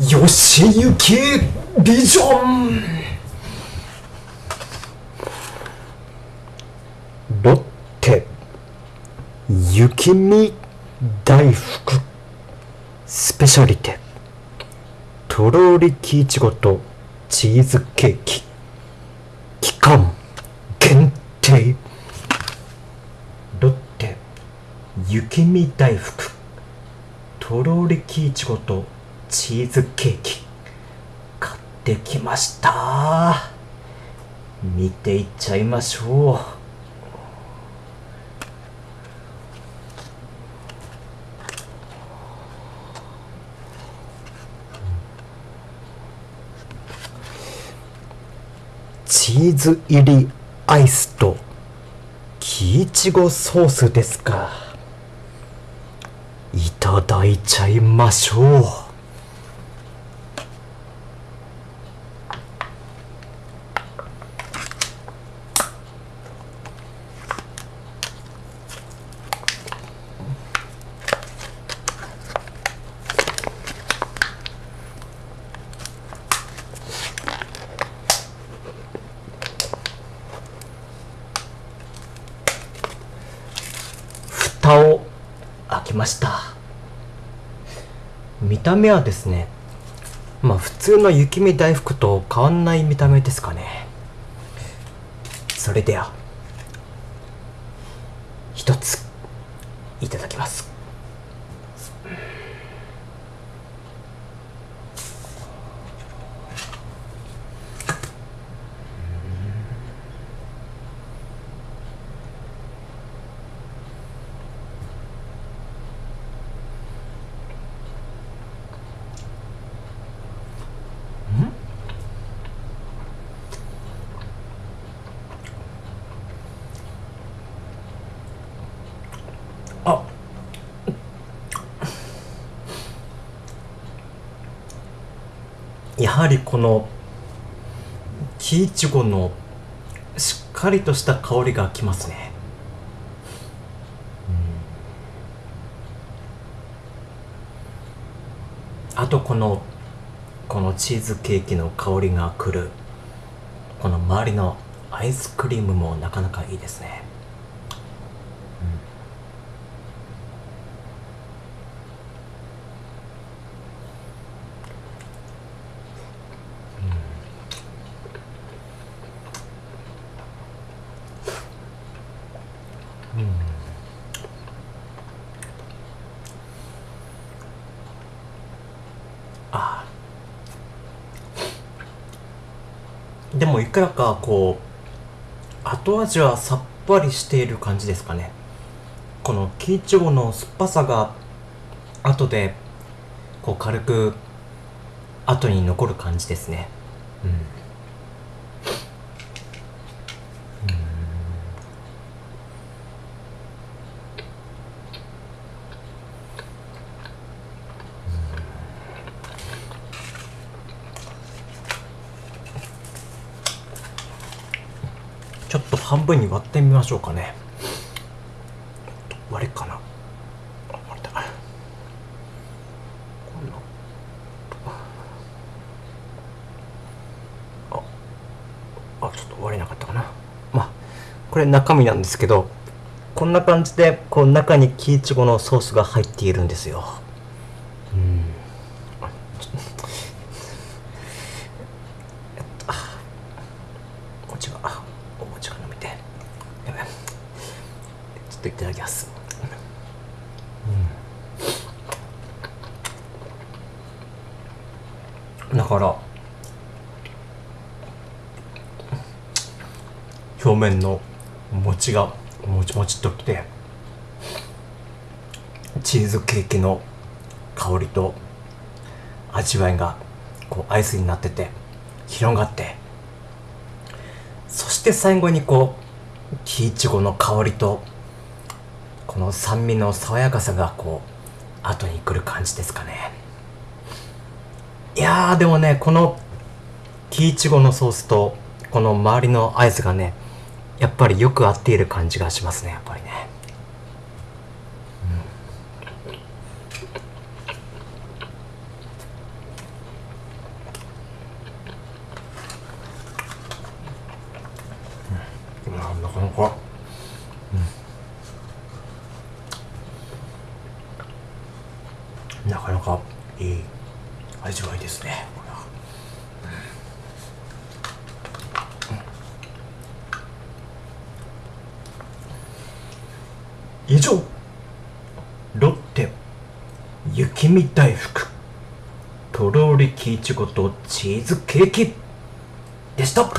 よしゆきビジョンロッテ。雪見大福。スペシャリテ。とろりきいちごと。チーズケーキ。期間限定。ロッテ。雪見大福。とろりきいちごと。チーズケーキ買ってきました。見ていっちゃいましょう。チーズ入りアイスと木いちごソースですか。いただいちゃいましょう。蓋を開けました。見た目はですねまあ普通の雪見大福と変わんない見た目ですかね。それでは一ついただきます。やはりこの木いちごのしっかりとした香りがきますね。うん。あとこのこのチーズケーキの香りがくるこの周りのアイスクリームもなかなかいいですね。あでもいくらかこう後味はさっぱりしている感じですかね。この木いちごの酸っぱさが後でこう軽く後に残る感じですね。うん。半分に割ってみましょうかね。割れっかな。あ割れた。ああちょっと割れなかったかな。まあこれ中身なんですけどこんな感じでこう中に木いちごのソースが入っているんですようんあちょえっとあお餅があお餅が飲めてやばいちょっといただきますうんだから表面の餅がもちもちっときてチーズケーキの香りと味わいがこうアイスになってて広がってそして最後にこう木いちごの香りとこの酸味の爽やかさがこう後に来る感じですかね。いやーでもねこのキイチゴのソースとこの周りのアイスがねやっぱりよく合っている感じがしますねやっぱりね、うん、なかなか、うん、なかなかいい。味わいですね。これは、うん、以上。ロッテ。雪見大福。とろりきいちごとチーズケーキ。でした。